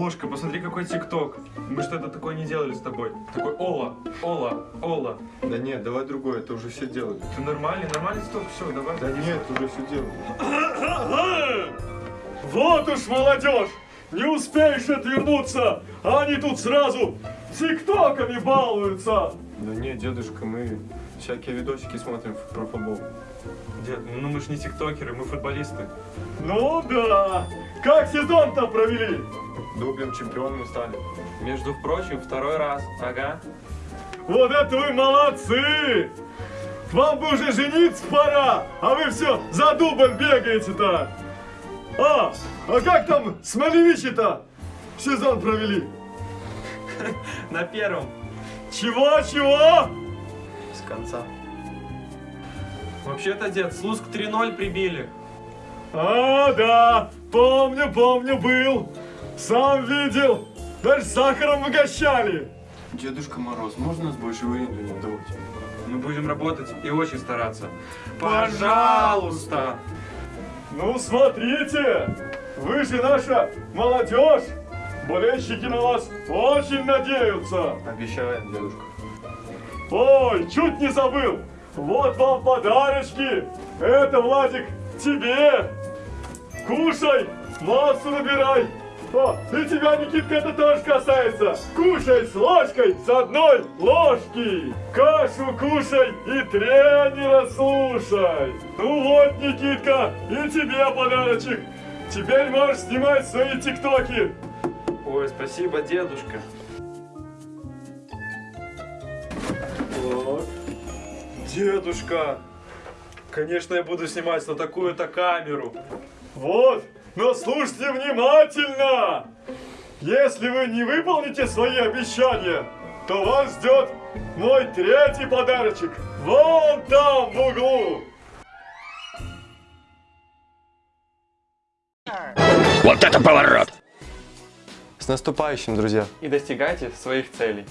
Ложка, посмотри, какой тикток. Мы что-то такое не делали с тобой. Такой Ола, Ола, Ола. Да нет, давай другое, это уже все делают. Ты нормальный, нормальный тикток, все, давай. Да нет, уже все делают. Вот уж молодежь! Не успеешь отвернуться, а они тут сразу тиктоками балуются! Да нет, дедушка, мы всякие видосики смотрим про футбол. Дед, ну мы ж не тиктокеры, мы футболисты. Ну да! Как сезон-то провели? Дублем чемпионами стали. Между прочим, второй раз. Ага. Вот это вы молодцы! Вам бы уже жениться пора, а вы все за дубом бегаете-то! А, а как там Смолевичи-то сезон провели? На первом. Чего-чего? С конца. Вообще-то, дед, Слуск 3-0 прибили. А, да, помню, помню, был. Сам видел. Даже сахаром угощали. Дедушка Мороз, можно нас больше в аренду не отдавать? Мы будем работать и очень стараться. Пожалуйста! Ну, смотрите, вы же наша молодежь. Болельщики на вас очень надеются. Обещаем, дедушка. Ой, чуть не забыл. Вот вам подарочки. Это, Владик, тебе. Кушай, массу набирай. О, и тебя, Никитка, это тоже касается. Кушай с ложкой, с одной ложки. Кашу кушай и тренера слушай. Ну вот, Никитка, и тебе подарочек. Теперь можешь снимать свои тиктоки. Ой, спасибо, дедушка. Вот. Дедушка, конечно, я буду снимать на такую-то камеру. Вот, но слушайте внимательно. Если вы не выполните свои обещания, то вас ждет мой третий подарочек. Вон там, в углу. Вот это поворот! С наступающим, друзья! И достигайте своих целей.